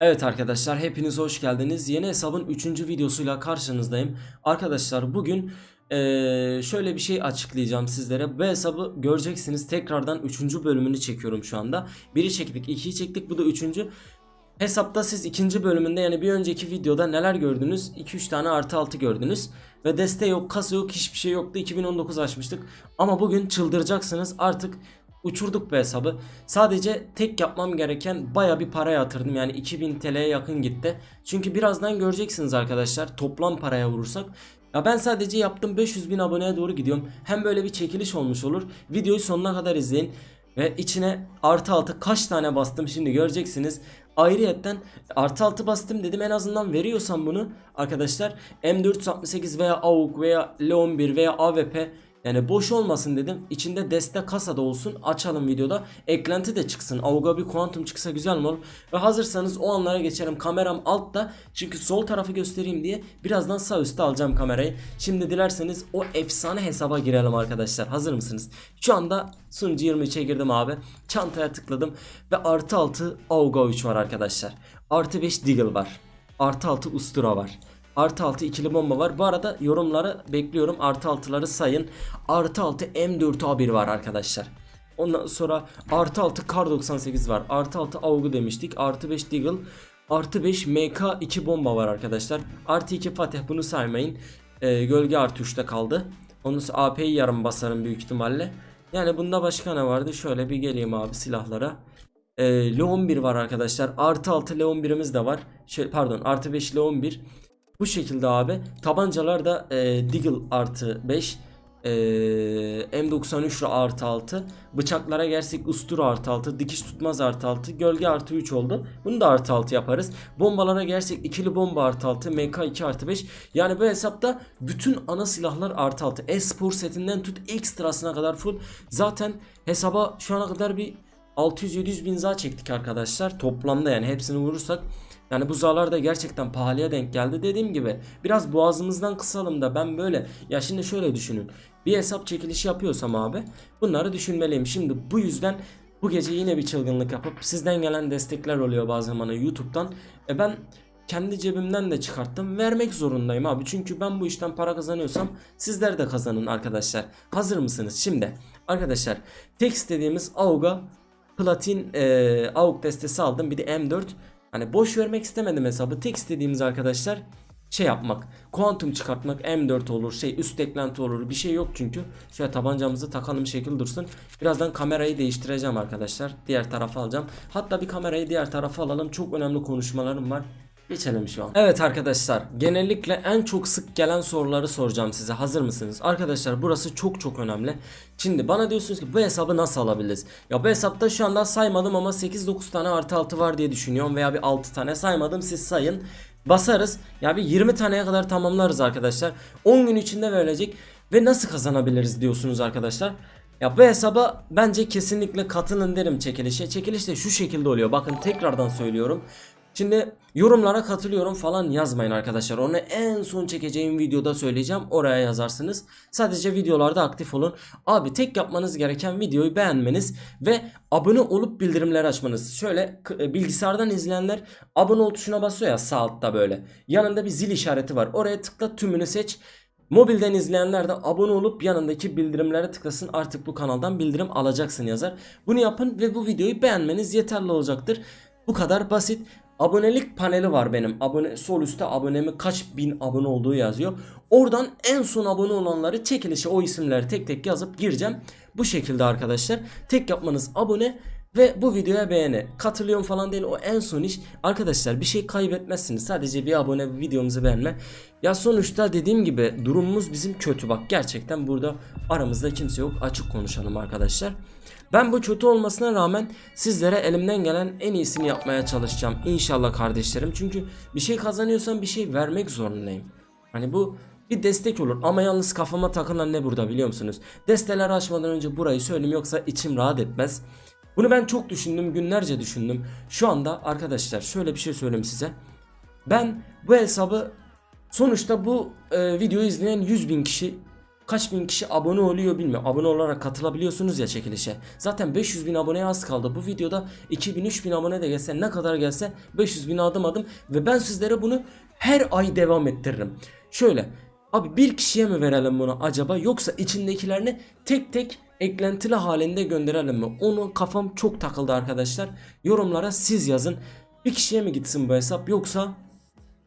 Evet arkadaşlar hepiniz hoş geldiniz. Yeni hesabın 3. videosuyla karşınızdayım. Arkadaşlar bugün eee, şöyle bir şey açıklayacağım sizlere. Bu hesabı göreceksiniz. Tekrardan 3. bölümünü çekiyorum şu anda. Biri çektik, 2'yi çektik. Bu da 3. Hesapta siz ikinci bölümünde yani bir önceki videoda neler gördünüz? 2-3 tane artı 6 gördünüz. Ve deste yok, kasa yok, hiçbir şey yoktu. 2019 açmıştık. Ama bugün çıldıracaksınız. Artık uçurduk bu hesabı. Sadece tek yapmam gereken baya bir para yatırdım. Yani 2000 TL'ye yakın gitti. Çünkü birazdan göreceksiniz arkadaşlar. Toplam paraya vurursak. Ya ben sadece yaptım 500 bin aboneye doğru gidiyorum. Hem böyle bir çekiliş olmuş olur. Videoyu sonuna kadar izleyin. Ve içine artı altı kaç tane bastım şimdi göreceksiniz. Ayrıyetten artı altı bastım dedim en azından veriyorsam bunu arkadaşlar M468 veya AUK veya L11 veya AWP yani boş olmasın dedim. İçinde deste kasada olsun. Açalım videoda. Eklenti de çıksın. Auga bir kuantum çıksa güzel mi olur? Ve hazırsanız o anlara geçerim. Kameram altta. Çünkü sol tarafı göstereyim diye birazdan sağ üstte alacağım kamerayı. Şimdi dilerseniz o efsane hesaba girelim arkadaşlar. Hazır mısınız? Şu anda sunucu 23'e girdim abi. Çantaya tıkladım. Ve artı 6 Auga 3 var arkadaşlar. Artı 5 Deagle var. Artı 6 Ustura var. Artı 6 ikili bomba var. Bu arada yorumları bekliyorum. Artı 6'ları sayın. Artı 6 M4A1 var arkadaşlar. Ondan sonra artı 6 Kar 98 var. Artı 6 Augu demiştik. Artı 5 Deagle. Artı 5 MK2 bomba var arkadaşlar. Artı 2 Fatih bunu saymayın. Ee, gölge artı 3'te kaldı. Onun sonra AP'yi yarım basarım büyük ihtimalle. Yani bunda başka ne vardı? Şöyle bir geleyim abi silahlara. Ee, L11 var arkadaşlar. Artı 6 L11'imiz de var. Şey, pardon artı 5 L11. Bu şekilde abi. Tabancalar da e, Deagle artı 5. E, M93 artı 6. Bıçaklara gelsek Ustura artı 6. Dikiş tutmaz artı 6. Gölge artı 3 oldu. Bunu da artı 6 yaparız. Bombalara gelsek ikili bomba artı 6. MK2 artı 5. Yani bu hesapta bütün ana silahlar artı 6. E-spor setinden tut ekstrasına kadar full. Zaten hesaba şu ana kadar bir 600-700 bin za çektik arkadaşlar. Toplamda yani hepsini vurursak yani bu zarlar da gerçekten pahalıya denk geldi. Dediğim gibi biraz boğazımızdan kısalım da ben böyle ya şimdi şöyle düşünün. Bir hesap çekilişi yapıyorsam abi bunları düşünmeliyim. Şimdi bu yüzden bu gece yine bir çılgınlık yapıp sizden gelen destekler oluyor bazen bana YouTube'dan. E ben kendi cebimden de çıkarttım. Vermek zorundayım abi. Çünkü ben bu işten para kazanıyorsam sizler de kazanın arkadaşlar. Hazır mısınız? Şimdi arkadaşlar tek istediğimiz AUG'a platin e, AUG destesi aldım. Bir de M4 Hani boş vermek istemedim hesabı. Tek istediğimiz arkadaşlar şey yapmak. Kuantum çıkartmak M4 olur. Şey üst eklenti olur. Bir şey yok çünkü. Şöyle tabancamızı takalım şekil dursun. Birazdan kamerayı değiştireceğim arkadaşlar. Diğer tarafa alacağım. Hatta bir kamerayı diğer tarafa alalım. Çok önemli konuşmalarım var. Geçelim şu an. Evet arkadaşlar genellikle en çok sık gelen soruları soracağım size hazır mısınız? Arkadaşlar burası çok çok önemli. Şimdi bana diyorsunuz ki bu hesabı nasıl alabiliriz? Ya bu hesapta şu anda saymadım ama 8-9 tane artı 6 var diye düşünüyorum veya bir 6 tane saymadım siz sayın. Basarız ya bir 20 taneye kadar tamamlarız arkadaşlar. 10 gün içinde verilecek ve nasıl kazanabiliriz diyorsunuz arkadaşlar. Ya bu hesaba bence kesinlikle katılın derim çekilişe. Çekiliş de şu şekilde oluyor. Bakın tekrardan söylüyorum. Şimdi yorumlara katılıyorum falan yazmayın arkadaşlar. Onu en son çekeceğim videoda söyleyeceğim. Oraya yazarsınız. Sadece videolarda aktif olun. Abi tek yapmanız gereken videoyu beğenmeniz ve abone olup bildirimleri açmanız. Şöyle e, bilgisayardan izleyenler abone ol tuşuna basıyor ya sağ altta böyle. Yanında bir zil işareti var. Oraya tıkla tümünü seç. Mobilden izleyenler de abone olup yanındaki bildirimlere tıklasın artık bu kanaldan bildirim alacaksın yazar. Bunu yapın ve bu videoyu beğenmeniz yeterli olacaktır. Bu kadar basit. Abonelik paneli var benim. Abone sol üstte abonemi kaç bin abone olduğu yazıyor. Oradan en son abone olanları çekilişe o isimleri tek tek yazıp gireceğim. Bu şekilde arkadaşlar. Tek yapmanız abone ve bu videoya beğeni. Katılıyorum falan değil o en son iş. Arkadaşlar bir şey kaybetmezsiniz. Sadece bir abone bir videomuzu beğenme. Ya sonuçta dediğim gibi durumumuz bizim kötü bak. Gerçekten burada aramızda kimse yok. Açık konuşalım arkadaşlar. Ben bu kötü olmasına rağmen sizlere elimden gelen en iyisini yapmaya çalışacağım. İnşallah kardeşlerim. Çünkü bir şey kazanıyorsam bir şey vermek zorundayım. Hani bu bir destek olur ama yalnız kafama takılan ne burada biliyor musunuz? Desteler açmadan önce burayı söyleyeyim yoksa içim rahat etmez. Bunu ben çok düşündüm günlerce düşündüm. Şu anda arkadaşlar şöyle bir şey söyleyeyim size. Ben bu hesabı sonuçta bu e, videoyu izleyen 100 bin kişi kaç bin kişi abone oluyor bilmiyorum. Abone olarak katılabiliyorsunuz ya çekilişe. Zaten 500 bin aboneye az kaldı. Bu videoda 2000-3000 abone de gelse ne kadar gelse 500 bin adım adım ve ben sizlere bunu her ay devam ettiririm. Şöyle abi bir kişiye mi verelim bunu acaba yoksa içindekilerini tek tek eklentili halinde gönderelim mi? Onu kafam çok takıldı arkadaşlar. Yorumlara siz yazın. Bir kişiye mi gitsin bu hesap yoksa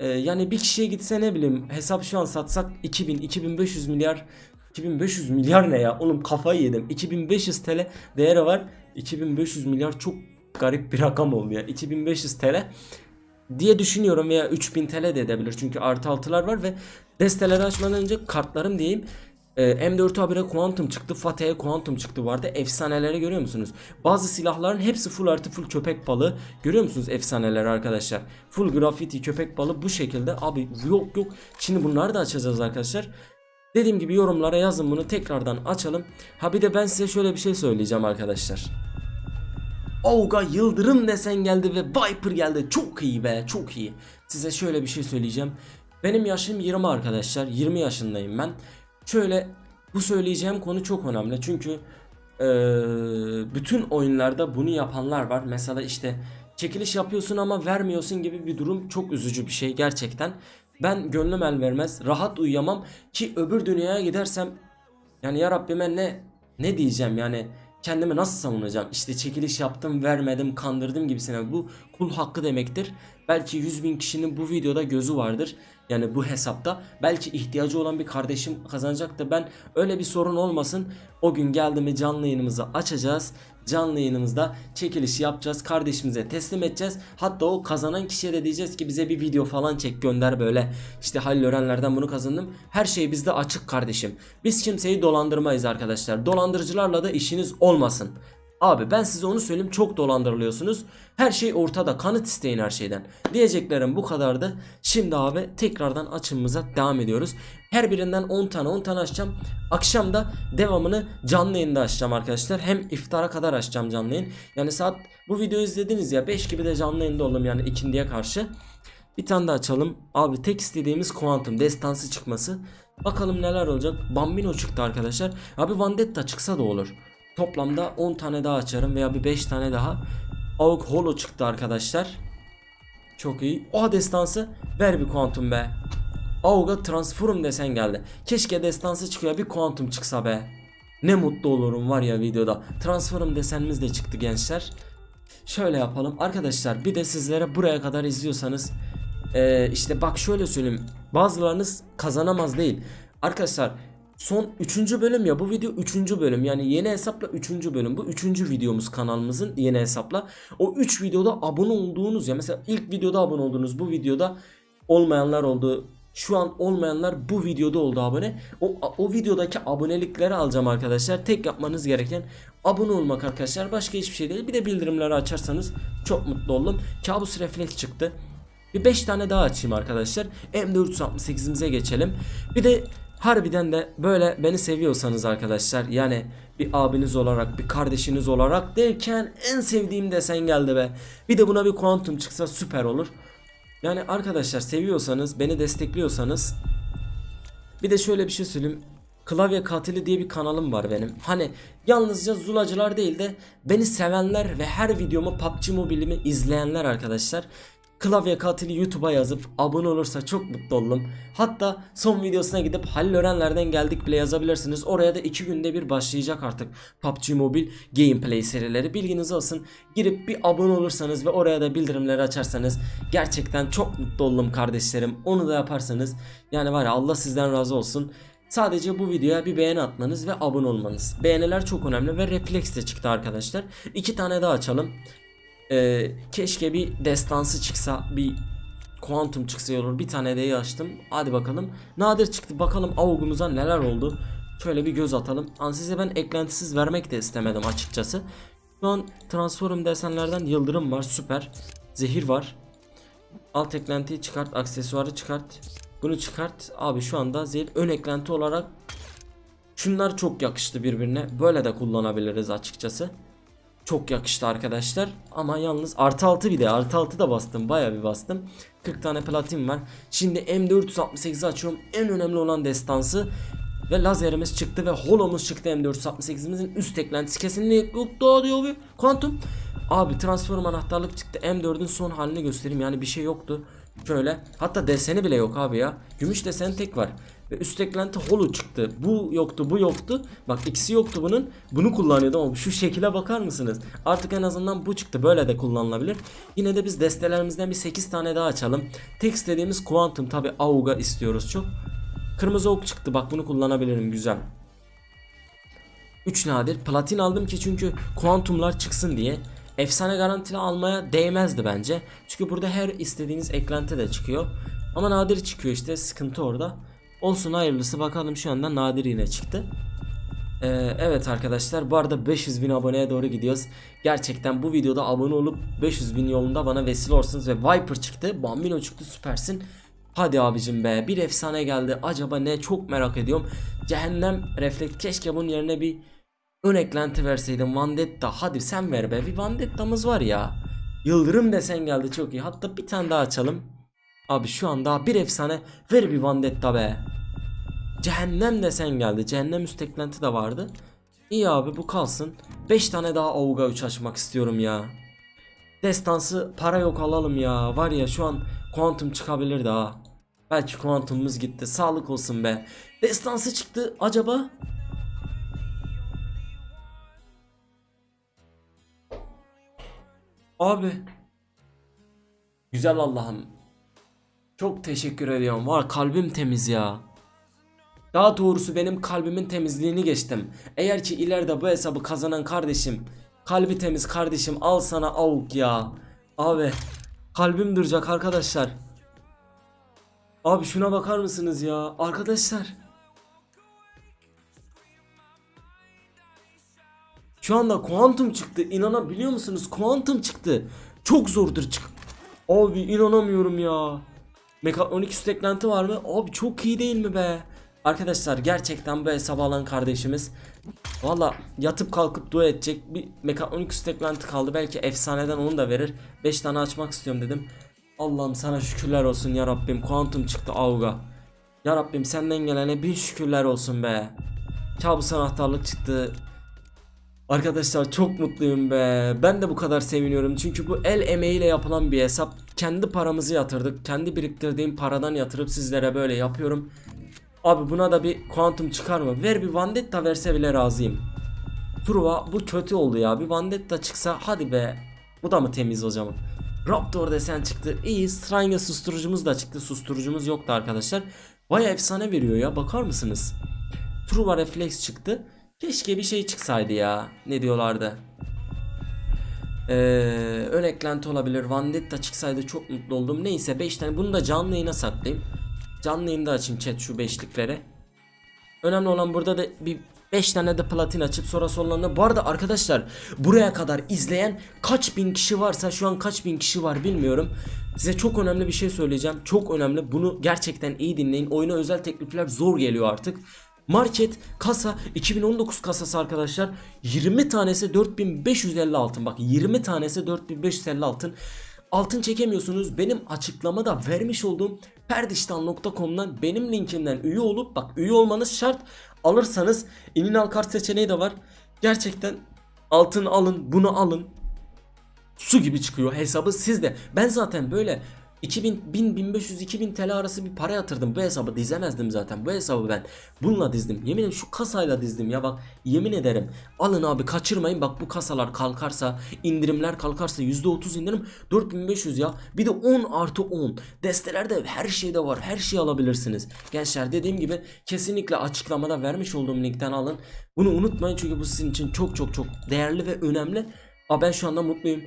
ee, yani bir kişiye gitse ne bileyim hesap şu an satsak 2000 2500 milyar 2500 milyar ne ya oğlum kafayı yedim 2500 TL değeri var 2500 milyar çok garip bir rakam oldu ya 2500 TL diye düşünüyorum veya 3000 TL de edebilir çünkü artı altılar var ve desteleri açmadan önce kartlarım diyeyim ee, M4 habire Quantum çıktı, Fatih'e Quantum çıktı vardı. Efsaneleri görüyor musunuz? Bazı silahların hepsi full artı full köpek balığı. Görüyor musunuz efsaneleri arkadaşlar? Full graffiti köpek balığı bu şekilde. Abi yok yok. Şimdi bunları da açacağız arkadaşlar. Dediğim gibi yorumlara yazın bunu tekrardan açalım. Ha bir de ben size şöyle bir şey söyleyeceğim arkadaşlar. Olga Yıldırım desen geldi ve Viper geldi. Çok iyi be çok iyi. Size şöyle bir şey söyleyeceğim. Benim yaşım 20 arkadaşlar. 20 yaşındayım ben. Şöyle bu söyleyeceğim konu çok önemli. Çünkü eee, bütün oyunlarda bunu yapanlar var. Mesela işte çekiliş yapıyorsun ama vermiyorsun gibi bir durum çok üzücü bir şey gerçekten. Ben gönlüm el vermez. Rahat uyuyamam ki öbür dünyaya gidersem yani ya Rabbime ne ne diyeceğim yani kendimi nasıl savunacağım? İşte çekiliş yaptım, vermedim, kandırdım gibisine. Bu kul hakkı demektir. Belki 100 bin kişinin bu videoda gözü vardır. Yani bu hesapta. Belki ihtiyacı olan bir kardeşim kazanacak da ben öyle bir sorun olmasın. O gün geldi mi canlı yayınımızı açacağız. Canlı yayınımızda çekiliş yapacağız. Kardeşimize teslim edeceğiz. Hatta o kazanan kişiye de diyeceğiz ki bize bir video falan çek gönder böyle. İşte Halil Örenler'den bunu kazandım. Her şey bizde açık kardeşim. Biz kimseyi dolandırmayız arkadaşlar. Dolandırıcılarla da işiniz olmasın. Abi ben size onu söyleyeyim çok dolandırılıyorsunuz. Her şey ortada kanıt isteyin her şeyden. Diyeceklerim bu kadardı. Şimdi abi tekrardan açımıza devam ediyoruz. Her birinden 10 tane 10 tane açacağım. Akşam da devamını canlı yayında açacağım arkadaşlar. Hem iftara kadar açacağım canlı yayın. Yani saat bu videoyu izlediniz ya 5 gibi de canlı yayında oldum yani ikindiye karşı. Bir tane daha açalım. Abi tek istediğimiz kuantum destansı çıkması. Bakalım neler olacak. Bambino çıktı arkadaşlar. Abi Vandetta çıksa da olur. Toplamda 10 tane daha açarım veya bir 5 tane daha. Auk Holo çıktı arkadaşlar. Çok iyi. Oha destansı ver bir kuantum be. Aug'a transform desen geldi. Keşke destansı çıkıyor bir kuantum çıksa be. Ne mutlu olurum var ya videoda. Transform desenimiz de çıktı gençler. Şöyle yapalım. Arkadaşlar bir de sizlere buraya kadar izliyorsanız ee, işte bak şöyle söyleyeyim. Bazılarınız kazanamaz değil. Arkadaşlar son 3. bölüm ya bu video 3. bölüm yani yeni hesapla 3. bölüm bu 3. videomuz kanalımızın yeni hesapla o 3 videoda abone olduğunuz ya mesela ilk videoda abone oldunuz bu videoda olmayanlar oldu şu an olmayanlar bu videoda oldu abone o, o videodaki abonelikleri alacağım arkadaşlar tek yapmanız gereken abone olmak arkadaşlar başka hiçbir şey değil bir de bildirimleri açarsanız çok mutlu oldum kabus refleks çıktı bir 5 tane daha açayım arkadaşlar. M468'imize geçelim. Bir de harbiden de böyle beni seviyorsanız arkadaşlar yani bir abiniz olarak bir kardeşiniz olarak derken en sevdiğim desen geldi be. Bir de buna bir kuantum çıksa süper olur. Yani arkadaşlar seviyorsanız beni destekliyorsanız bir de şöyle bir şey söyleyeyim. Klavye Katili diye bir kanalım var benim. Hani yalnızca zulacılar değil de beni sevenler ve her videomu PUBG Mobile'imi izleyenler arkadaşlar Klavye katili YouTube'a yazıp abone olursa çok mutlu olurum. Hatta son videosuna gidip Halil Örenler'den geldik bile yazabilirsiniz. Oraya da 2 günde bir başlayacak artık PUBG Mobile gameplay serileri. Bilginiz olsun. Girip bir abone olursanız ve oraya da bildirimleri açarsanız gerçekten çok mutlu olurum kardeşlerim. Onu da yaparsanız yani var ya Allah sizden razı olsun. Sadece bu videoya bir beğeni atmanız ve abone olmanız. Beğeniler çok önemli ve refleks de çıktı arkadaşlar. İki tane daha açalım. Ee, keşke bir destansı çıksa bir kuantum çıksa olur. Bir tane de açtım. Hadi bakalım. Nadir çıktı. Bakalım avugumuza neler oldu. Şöyle bir göz atalım. An size ben eklentisiz vermek de istemedim açıkçası. Şu an transform desenlerden yıldırım var. Süper. Zehir var. Alt eklentiyi çıkart. Aksesuarı çıkart. Bunu çıkart. Abi şu anda zehir ön eklenti olarak Şunlar çok yakıştı birbirine. Böyle de kullanabiliriz açıkçası. Çok yakıştı arkadaşlar. Ama yalnız artı 6 bir de artı 6 da bastım. Baya bir bastım. 40 tane platin var. Şimdi M468 açıyorum. En önemli olan destansı. Ve lazerimiz çıktı ve holomuz çıktı M468'imizin üst eklentisi kesinlikle yoktu diyor bir kuantum. Abi transform anahtarlık çıktı M4'ün son halini göstereyim yani bir şey yoktu. Şöyle hatta deseni bile yok abi ya. Gümüş desen tek var. Ve üst eklenti holo çıktı. Bu yoktu bu yoktu. Bak ikisi yoktu bunun. Bunu kullanıyordu ama şu şekile bakar mısınız? Artık en azından bu çıktı. Böyle de kullanılabilir. Yine de biz destelerimizden bir 8 tane daha açalım. Tek istediğimiz Quantum tabi Auga istiyoruz çok. Kırmızı ok çıktı. Bak bunu kullanabilirim. Güzel. 3 nadir. Platin aldım ki çünkü kuantumlar çıksın diye. Efsane garantili almaya değmezdi bence. Çünkü burada her istediğiniz eklenti de çıkıyor. Ama nadir çıkıyor işte sıkıntı orada. Olsun hayırlısı bakalım şu anda nadir yine çıktı. Ee, evet arkadaşlar bu arada 500 bin aboneye doğru gidiyoruz. Gerçekten bu videoda abone olup 500 bin yolunda bana vesile olursunuz ve Viper çıktı. Bambino çıktı süpersin. Hadi abicim be bir efsane geldi. Acaba ne çok merak ediyorum. Cehennem refleks keşke bunun yerine bir ön eklenti verseydim. Vandetta hadi sen ver be. Bir Vandetta'mız var ya. Yıldırım desen geldi çok iyi. Hatta bir tane daha açalım. Abi şu an daha bir efsane ver bir Vandetta be. Cehennem desen geldi. Cehennem üst eklenti de vardı. İyi abi bu kalsın. 5 tane daha Auga 3 açmak istiyorum ya. Destansı para yok alalım ya. Var ya şu an kuantum çıkabilir daha. Belki kuantumumuz gitti. Sağlık olsun be. Destansı çıktı acaba? Abi. Güzel Allah'ım. Çok teşekkür ediyorum. Var kalbim temiz ya. Daha doğrusu benim kalbimin temizliğini geçtim. Eğer ki ileride bu hesabı kazanan kardeşim kalbi temiz kardeşim al sana avuk ya. Abi kalbim duracak arkadaşlar. Abi şuna bakar mısınız ya arkadaşlar. Şu anda kuantum çıktı. İnanabiliyor musunuz? Kuantum çıktı. Çok zordur çık. Abi inanamıyorum ya. Mekatronik üst eklenti var mı? Abi çok iyi değil mi be? Arkadaşlar gerçekten bu hesabı alan kardeşimiz Valla yatıp kalkıp dua edecek bir mekatronik üst eklenti kaldı. Belki efsaneden onu da verir. 5 tane açmak istiyorum dedim. Allah'ım sana şükürler olsun ya Rabbim. Kuantum çıktı Auga. Ya Rabbim senden gelene bin şükürler olsun be. Kabus anahtarlık çıktı Arkadaşlar çok mutluyum be. Ben de bu kadar seviniyorum. Çünkü bu el emeğiyle yapılan bir hesap. Kendi paramızı yatırdık. Kendi biriktirdiğim paradan yatırıp sizlere böyle yapıyorum. Abi buna da bir kuantum çıkar mı? Ver bir Vandetta verse bile razıyım. Truva bu kötü oldu ya. Bir Vandetta çıksa hadi be. Bu da mı temiz o zaman? Raptor desen çıktı. İyi. Strange susturucumuz da çıktı. Susturucumuz yoktu arkadaşlar. Baya efsane veriyor ya. Bakar mısınız? Truva refleks çıktı. Keşke bir şey çıksaydı ya. Ne diyorlardı? Ee, ön eklenti olabilir. Vandetta çıksaydı çok mutlu oldum. Neyse 5 tane. Bunu da canlı yayına saklayayım. Canlı yayında açayım chat şu beşlikleri. Önemli olan burada da bir 5 tane de platin açıp sonra sonlarına. Bu arada arkadaşlar buraya kadar izleyen kaç bin kişi varsa şu an kaç bin kişi var bilmiyorum. Size çok önemli bir şey söyleyeceğim. Çok önemli. Bunu gerçekten iyi dinleyin. Oyuna özel teklifler zor geliyor artık. Market kasa 2019 kasası arkadaşlar. 20 tanesi 4550 altın. Bak 20 tanesi 4550 altın. Altın çekemiyorsunuz. Benim açıklamada vermiş olduğum perdiştan.com'dan benim linkimden üye olup bak üye olmanız şart. Alırsanız ininal kart seçeneği de var. Gerçekten altın alın bunu alın. Su gibi çıkıyor hesabı sizde. Ben zaten böyle 2000, 1000, 1500, 2000 TL arası bir para yatırdım. Bu hesabı dizemezdim zaten. Bu hesabı ben bununla dizdim. Yemin ederim şu kasayla dizdim ya bak. Yemin ederim. Alın abi kaçırmayın. Bak bu kasalar kalkarsa, indirimler kalkarsa %30 indirim 4500 ya. Bir de 10 artı 10. Destelerde her şeyde var. Her şeyi alabilirsiniz. Gençler dediğim gibi kesinlikle açıklamada vermiş olduğum linkten alın. Bunu unutmayın çünkü bu sizin için çok çok çok değerli ve önemli. Aa ben şu anda mutluyum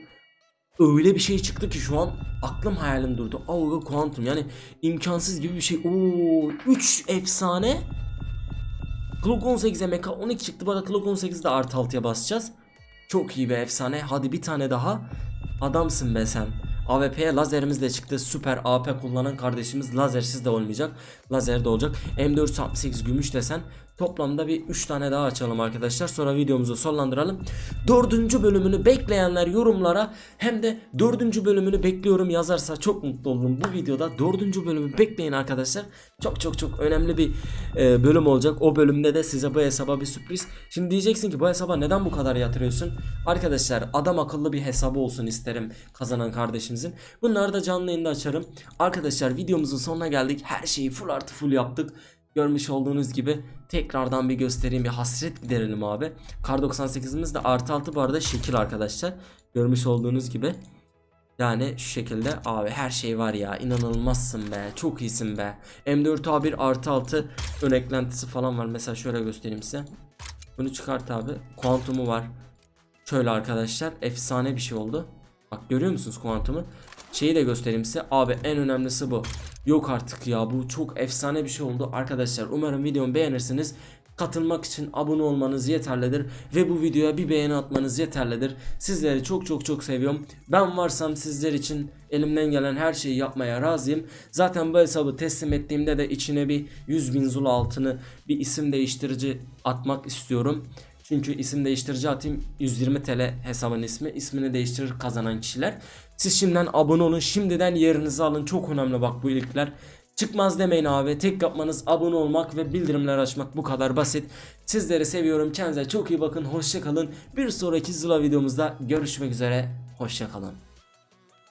öyle bir şey çıktı ki şu an aklım hayalim durdu. Auga Quantum yani imkansız gibi bir şey. Oo 3 efsane. Clock 18'e Mecha 12 çıktı. Bu arada Clock 18'de artı 6'ya basacağız. Çok iyi bir efsane. Hadi bir tane daha. Adamsın be sen. AWP'ye lazerimiz de çıktı. Süper AP kullanan kardeşimiz lazersiz de olmayacak. Lazer de olacak. M468 gümüş desen Toplamda bir 3 tane daha açalım arkadaşlar. Sonra videomuzu sonlandıralım. Dördüncü bölümünü bekleyenler yorumlara hem de dördüncü bölümünü bekliyorum yazarsa çok mutlu olurum. Bu videoda dördüncü bölümü bekleyin arkadaşlar. Çok çok çok önemli bir e, bölüm olacak. O bölümde de size bu hesaba bir sürpriz. Şimdi diyeceksin ki bu hesaba neden bu kadar yatırıyorsun? Arkadaşlar adam akıllı bir hesabı olsun isterim kazanan kardeşimizin. Bunları da canlı yayında açarım. Arkadaşlar videomuzun sonuna geldik. Her şeyi full artı full yaptık. Görmüş olduğunuz gibi tekrardan bir göstereyim bir hasret giderelim abi. Kar 98'imiz de artı altı bu arada şekil arkadaşlar. Görmüş olduğunuz gibi. Yani şu şekilde abi her şey var ya inanılmazsın be çok iyisin be. M4A1 artı 6 ön eklentisi falan var mesela şöyle göstereyim size. Bunu çıkart abi. Kuantumu var. Şöyle arkadaşlar efsane bir şey oldu. Bak görüyor musunuz kuantumu? Şeyi de göstereyim size. Abi en önemlisi bu. Yok artık ya bu çok efsane bir şey oldu. Arkadaşlar umarım videomu beğenirsiniz. Katılmak için abone olmanız yeterlidir ve bu videoya bir beğeni atmanız yeterlidir. Sizleri çok çok çok seviyorum. Ben varsam sizler için elimden gelen her şeyi yapmaya razıyım. Zaten bu hesabı teslim ettiğimde de içine bir 100 bin zula altını bir isim değiştirici atmak istiyorum. Çünkü isim değiştirici atayım 120 TL hesabın ismi. İsmini değiştirir kazanan kişiler. Siz şimdiden abone olun. Şimdiden yerinizi alın. Çok önemli bak bu ilikler. Çıkmaz demeyin abi. Tek yapmanız abone olmak ve bildirimler açmak bu kadar basit. Sizleri seviyorum. Kendinize çok iyi bakın. Hoşça kalın. Bir sonraki Zula videomuzda görüşmek üzere. Hoşça kalın.